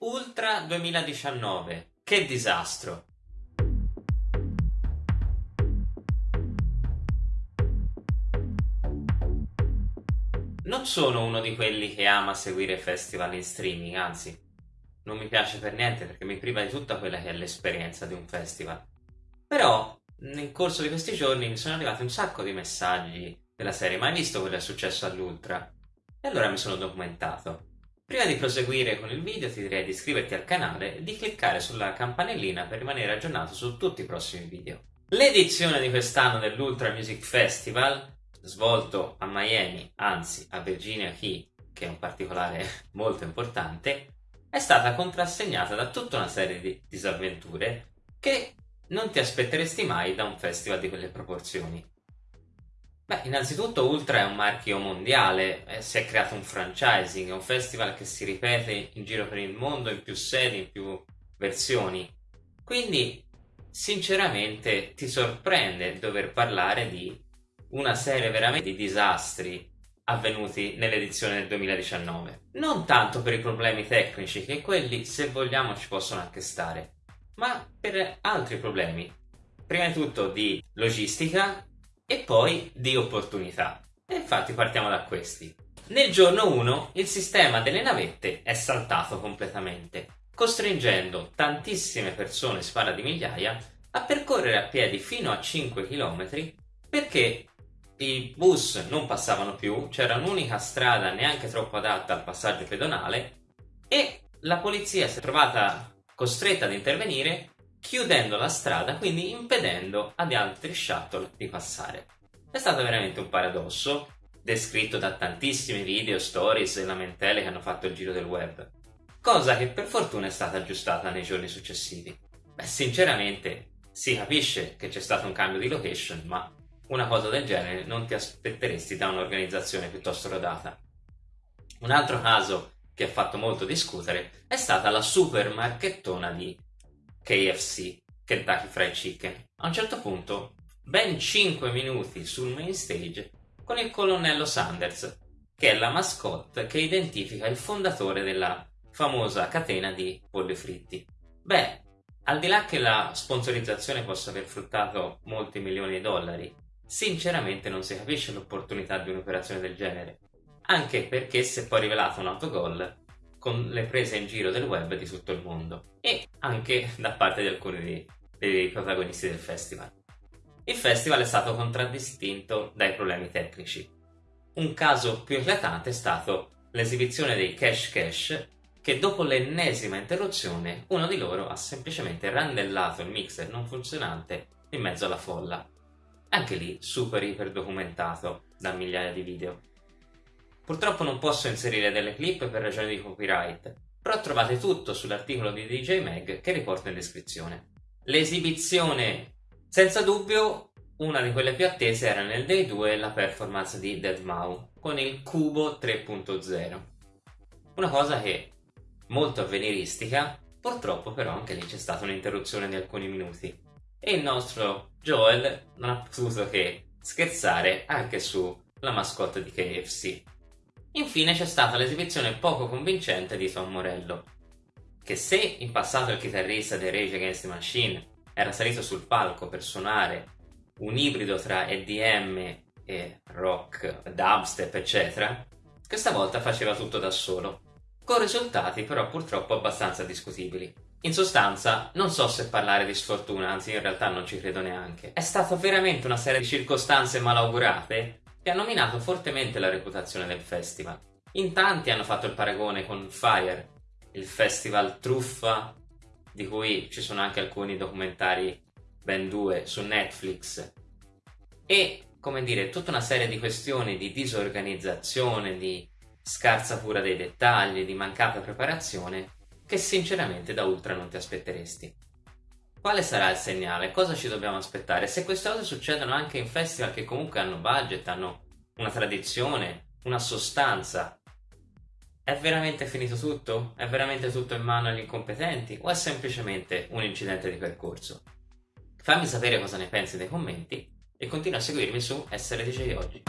Ultra 2019. Che disastro! Non sono uno di quelli che ama seguire festival in streaming, anzi, non mi piace per niente perché mi priva di tutta quella che è l'esperienza di un festival. Però, nel corso di questi giorni mi sono arrivati un sacco di messaggi della serie, ma hai visto quello che è successo all'Ultra? E allora mi sono documentato. Prima di proseguire con il video ti direi di iscriverti al canale e di cliccare sulla campanellina per rimanere aggiornato su tutti i prossimi video. L'edizione di quest'anno dell'Ultra Music Festival, svolto a Miami, anzi a Virginia Key, che è un particolare molto importante, è stata contrassegnata da tutta una serie di disavventure che non ti aspetteresti mai da un festival di quelle proporzioni. Beh, innanzitutto Ultra è un marchio mondiale, eh, si è creato un franchising, è un festival che si ripete in giro per il mondo in più sedi, in più versioni. Quindi, sinceramente, ti sorprende dover parlare di una serie veramente di disastri avvenuti nell'edizione del 2019. Non tanto per i problemi tecnici, che quelli, se vogliamo, ci possono anche stare, ma per altri problemi. Prima di tutto di logistica e poi di opportunità. E infatti partiamo da questi. Nel giorno 1 il sistema delle navette è saltato completamente, costringendo tantissime persone, si parla di migliaia, a percorrere a piedi fino a 5 km perché i bus non passavano più, c'era un'unica strada neanche troppo adatta al passaggio pedonale e la polizia si è trovata costretta ad intervenire chiudendo la strada, quindi impedendo ad altri shuttle di passare. È stato veramente un paradosso, descritto da tantissimi video, stories e lamentele che hanno fatto il giro del web, cosa che per fortuna è stata aggiustata nei giorni successivi. Beh, sinceramente, si capisce che c'è stato un cambio di location, ma una cosa del genere non ti aspetteresti da un'organizzazione piuttosto rodata. Un altro caso che ha fatto molto discutere è stata la super marchettona di KFC, Kentucky Fried Chicken. A un certo punto, ben 5 minuti sul main stage con il colonnello Sanders, che è la mascotte che identifica il fondatore della famosa catena di polli fritti. Beh, al di là che la sponsorizzazione possa aver fruttato molti milioni di dollari, sinceramente non si capisce l'opportunità di un'operazione del genere, anche perché si è poi rivelato un autogol con le prese in giro del web di tutto il mondo e anche da parte di alcuni dei, dei protagonisti del festival. Il festival è stato contraddistinto dai problemi tecnici. Un caso più eclatante è stato l'esibizione dei Cash Cash che dopo l'ennesima interruzione uno di loro ha semplicemente randellato il mixer non funzionante in mezzo alla folla. Anche lì super iper documentato da migliaia di video. Purtroppo non posso inserire delle clip per ragioni di copyright, però trovate tutto sull'articolo di DJ Mag che riporto in descrizione. L'esibizione, senza dubbio, una di quelle più attese era nel Day 2 la performance di Deadmau con il Cubo 3.0. Una cosa che, molto avveniristica, purtroppo però anche lì c'è stata un'interruzione di alcuni minuti e il nostro Joel non ha potuto che scherzare anche sulla mascotte di KFC. Infine c'è stata l'esibizione poco convincente di Tom Morello, che se in passato il chitarrista dei Rage Against the Machine era salito sul palco per suonare un ibrido tra EDM e rock, dubstep eccetera, questa volta faceva tutto da solo, con risultati però purtroppo abbastanza discutibili. In sostanza, non so se parlare di sfortuna, anzi in realtà non ci credo neanche. È stata veramente una serie di circostanze malaugurate che hanno minato fortemente la reputazione del festival. In tanti hanno fatto il paragone con Fire, il festival truffa di cui ci sono anche alcuni documentari ben due su Netflix e come dire tutta una serie di questioni di disorganizzazione, di scarsa cura dei dettagli, di mancata preparazione che sinceramente da Ultra non ti aspetteresti. Quale sarà il segnale? Cosa ci dobbiamo aspettare? Se queste cose succedono anche in festival che comunque hanno budget, hanno una tradizione, una sostanza, è veramente finito tutto? È veramente tutto in mano agli incompetenti? O è semplicemente un incidente di percorso? Fammi sapere cosa ne pensi nei commenti e continua a seguirmi su SRDJ Oggi.